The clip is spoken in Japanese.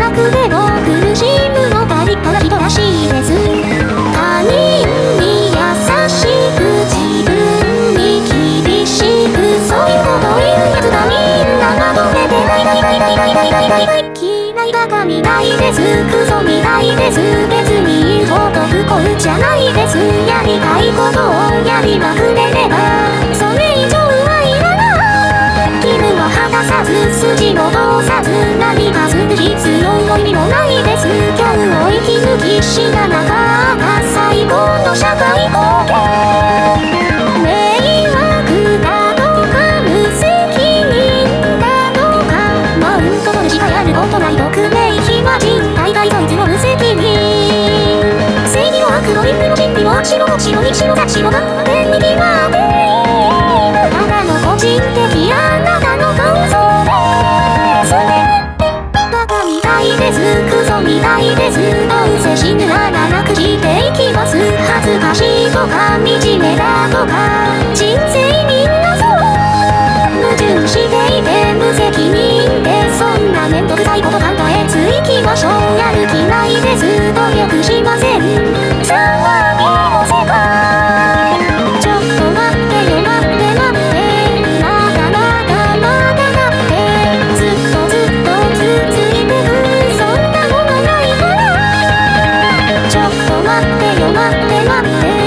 なくても苦しむのが立派な人らしいです他人に優しく自分に厳しくそういうこと言うやつがみんなまとめてないないないないないないないないない嫌いバカみたいですクソみたいです別に言うほど不幸じゃないですやりたいことをやりまくれればそれ以上はいらない義務を果たさず筋も通さず日を生き抜き死ななかった最高の社会貢献迷惑だとか無責任だとかマウント取るしかやることない匿名非魔人大概そいつも無責任正義も悪の倫理も真理も白も白に白が白が天に決まっていです。どうせ死ぬなら楽していきます。恥ずかしいとか惨めだとか人生みんなそう。矛盾していて無責任でそんな面倒くさいこと。ちょっと待ってよ待って待って。